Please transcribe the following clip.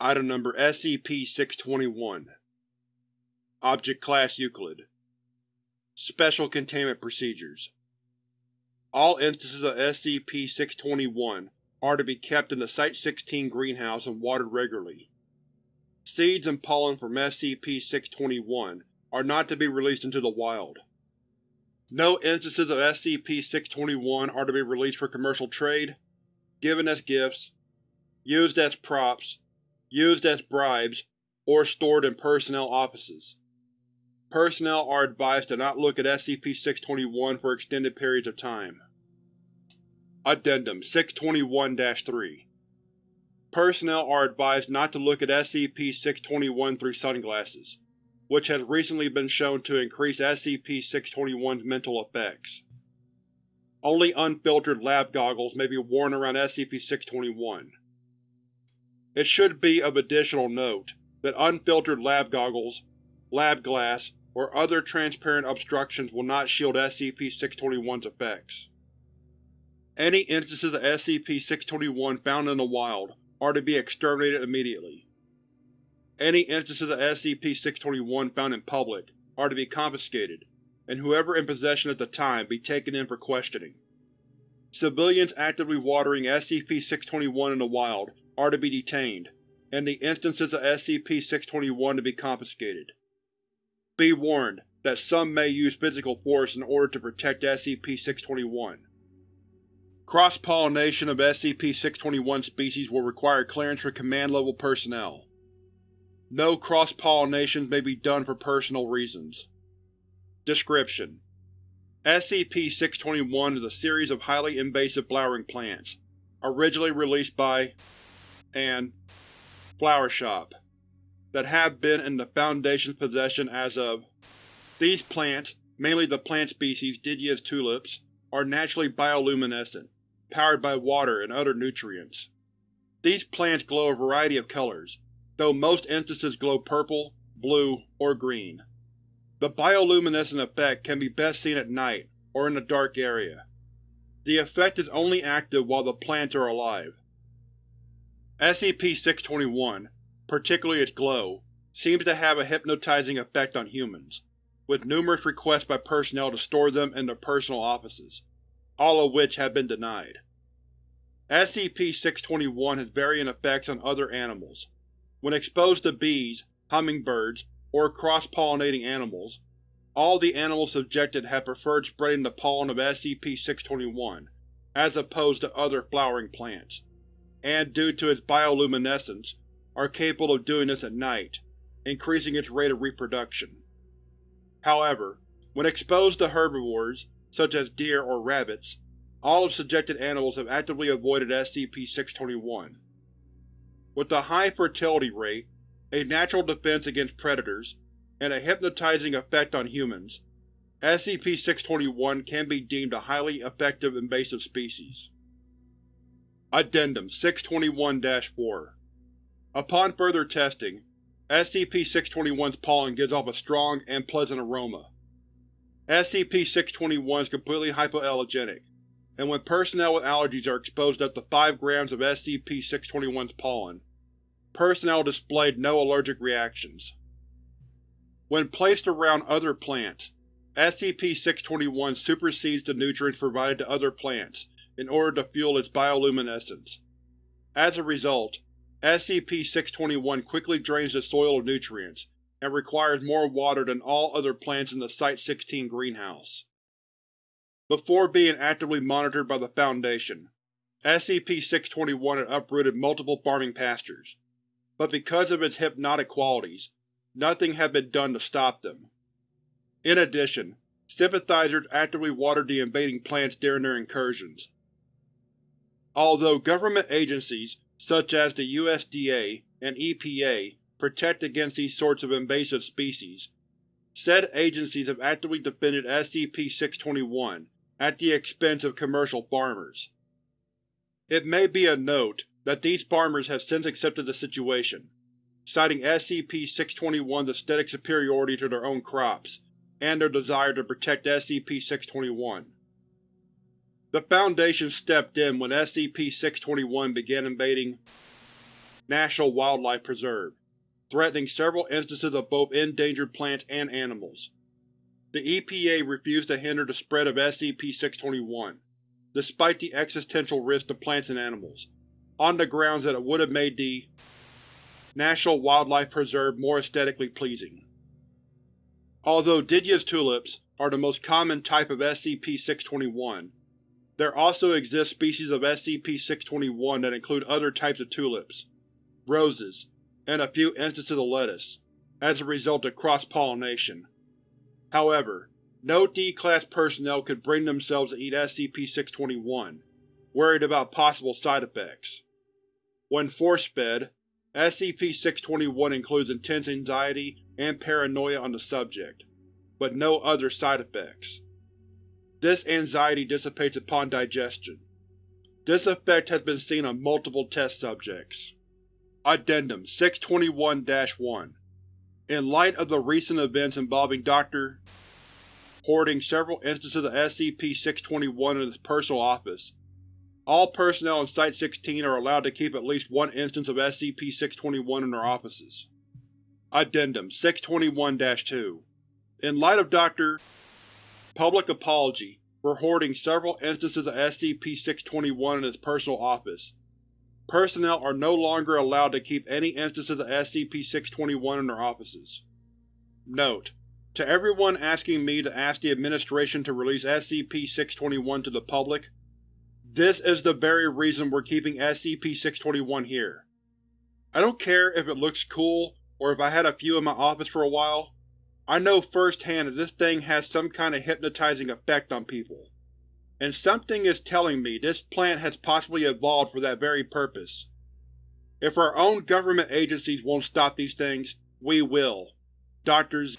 Item Number SCP-621 Object Class Euclid Special Containment Procedures All instances of SCP-621 are to be kept in the Site-16 greenhouse and watered regularly. Seeds and pollen from SCP-621 are not to be released into the wild. No instances of SCP-621 are to be released for commercial trade, given as gifts, used as props, used as bribes, or stored in personnel offices. Personnel are advised to not look at SCP-621 for extended periods of time. Addendum 621-3 Personnel are advised not to look at SCP-621 through sunglasses, which has recently been shown to increase SCP-621's mental effects. Only unfiltered lab goggles may be worn around SCP-621. It should be of additional note that unfiltered lab goggles, lab glass, or other transparent obstructions will not shield SCP-621's effects. Any instances of SCP-621 found in the wild are to be exterminated immediately. Any instances of SCP-621 found in public are to be confiscated, and whoever in possession at the time be taken in for questioning. Civilians actively watering SCP-621 in the wild are to be detained, and the instances of SCP-621 to be confiscated. Be warned that some may use physical force in order to protect SCP-621. Cross-pollination of SCP-621 species will require clearance for command-level personnel. No cross-pollinations may be done for personal reasons. Description: SCP-621 is a series of highly invasive flowering plants, originally released by and Flower Shop that have been in the Foundation's possession as of. These plants, mainly the plant species Didia's tulips, are naturally bioluminescent, powered by water and other nutrients. These plants glow a variety of colors, though most instances glow purple, blue, or green. The bioluminescent effect can be best seen at night or in a dark area. The effect is only active while the plants are alive. SCP-621, particularly its glow, seems to have a hypnotizing effect on humans, with numerous requests by personnel to store them in their personal offices, all of which have been denied. SCP-621 has varying effects on other animals. When exposed to bees, hummingbirds, or cross-pollinating animals, all the animals subjected have preferred spreading the pollen of SCP-621, as opposed to other flowering plants and due to its bioluminescence, are capable of doing this at night, increasing its rate of reproduction. However, when exposed to herbivores, such as deer or rabbits, all of subjected animals have actively avoided SCP-621. With a high fertility rate, a natural defense against predators, and a hypnotizing effect on humans, SCP-621 can be deemed a highly effective invasive species. Addendum 621-4 Upon further testing, SCP-621's pollen gives off a strong and pleasant aroma. SCP-621 is completely hypoallergenic, and when personnel with allergies are exposed up to 5 grams of SCP-621's pollen, personnel displayed no allergic reactions. When placed around other plants, SCP-621 supersedes the nutrients provided to other plants in order to fuel its bioluminescence. As a result, SCP-621 quickly drains the soil of nutrients, and requires more water than all other plants in the Site-16 greenhouse. Before being actively monitored by the Foundation, SCP-621 had uprooted multiple farming pastures, but because of its hypnotic qualities, nothing had been done to stop them. In addition, sympathizers actively watered the invading plants during their incursions, Although government agencies, such as the USDA and EPA, protect against these sorts of invasive species, said agencies have actively defended SCP-621 at the expense of commercial farmers. It may be of note that these farmers have since accepted the situation, citing SCP-621's aesthetic superiority to their own crops, and their desire to protect SCP-621. The Foundation stepped in when SCP-621 began invading National Wildlife Preserve, threatening several instances of both endangered plants and animals. The EPA refused to hinder the spread of SCP-621, despite the existential risk to plants and animals, on the grounds that it would have made the National Wildlife Preserve more aesthetically pleasing. Although Didius tulips are the most common type of SCP-621, there also exist species of SCP-621 that include other types of tulips, roses, and a few instances of lettuce, as a result of cross-pollination. However, no D-Class personnel could bring themselves to eat SCP-621, worried about possible side effects. When force-fed, SCP-621 includes intense anxiety and paranoia on the subject, but no other side effects. This anxiety dissipates upon digestion. This effect has been seen on multiple test subjects. Addendum 621-1 In light of the recent events involving Dr. hoarding several instances of SCP-621 in his personal office, all personnel in Site-16 are allowed to keep at least one instance of SCP-621 in their offices. Addendum 621-2 In light of Dr. Public apology for hoarding several instances of SCP-621 in his personal office, personnel are no longer allowed to keep any instances of SCP-621 in their offices. Note: To everyone asking me to ask the Administration to release SCP-621 to the public, this is the very reason we're keeping SCP-621 here. I don't care if it looks cool or if I had a few in my office for a while, I know firsthand that this thing has some kind of hypnotizing effect on people. And something is telling me this plant has possibly evolved for that very purpose. If our own government agencies won't stop these things, we will. Drs.